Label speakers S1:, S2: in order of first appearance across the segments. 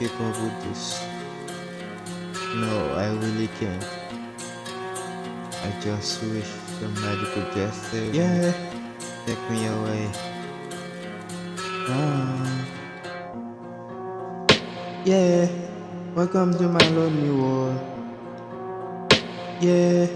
S1: keep up with this. No, I really can't. I just wish could just say, Yeah, take me away. Ah. Yeah, welcome to my lonely world. Yeah,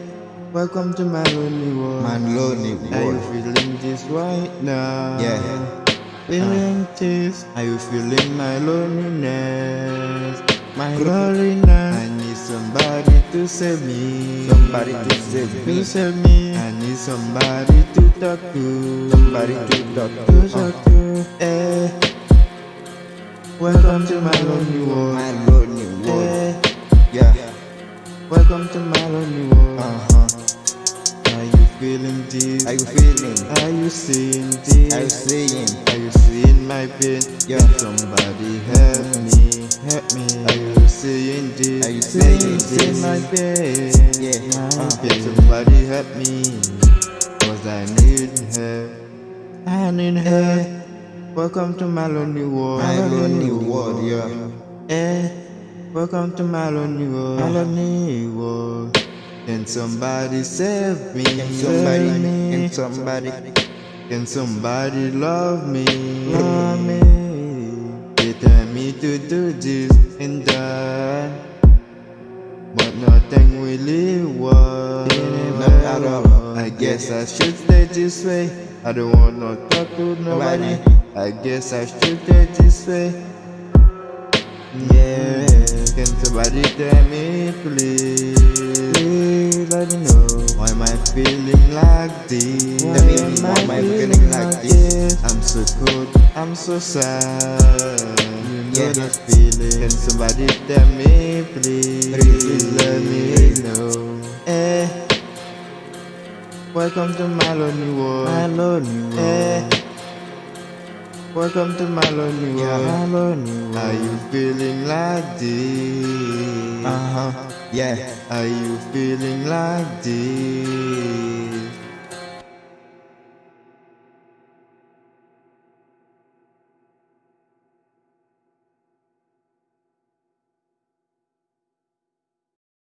S1: welcome to my lonely world.
S2: My lonely world.
S1: Are you feeling this right now?
S2: Yeah.
S1: Feeling this? Are you feeling my loneliness? My loneliness. I need somebody to save me.
S2: Somebody to save me, To
S1: save me. I need somebody to talk to.
S2: Somebody to talk
S1: To
S2: to.
S1: talk to. Eh. Welcome to my lonely world.
S2: My lonely world.
S1: Eh.
S2: Yeah.
S1: Welcome to my lonely world.
S2: Uh huh.
S1: Are you feeling this?
S2: Are you feeling?
S1: Are you seeing this?
S2: Are you seeing?
S1: Are you seeing my pain?
S2: Yeah.
S1: Can somebody help me? Help me. Are you seeing this?
S2: Are you seeing this?
S1: my pain?
S2: Yeah.
S1: My
S2: Uh.
S1: pain. Somebody help me. Cause I need help. I need help. Welcome to my lonely world.
S2: My lonely world. Yeah.
S1: Eh. Welcome to my lonely world. My lonely world. Can somebody save me?
S2: Can somebody? Can somebody?
S1: Can somebody love me? Love me. They tell me to do this and that, but nothing really works.
S2: Not at all.
S1: I guess I should stay this way. I don't want to talk to nobody. I guess I should stay this way. Yeah, can somebody tell me please? Please let me know why am I feeling like this?
S2: Tell me why am I feeling like this?
S1: I'm so cold, I'm so sad. You know
S2: Yeah.
S1: that feeling. Can somebody tell me please?
S2: Please.
S1: let me know. Eh. Welcome to my lonely world.
S2: My lonely world.
S1: Eh. Welcome to my lonely world.
S2: Yeah. My lonely world.
S1: Are you feeling like this?
S2: Uh huh. Yeah.
S1: Are you feeling like this?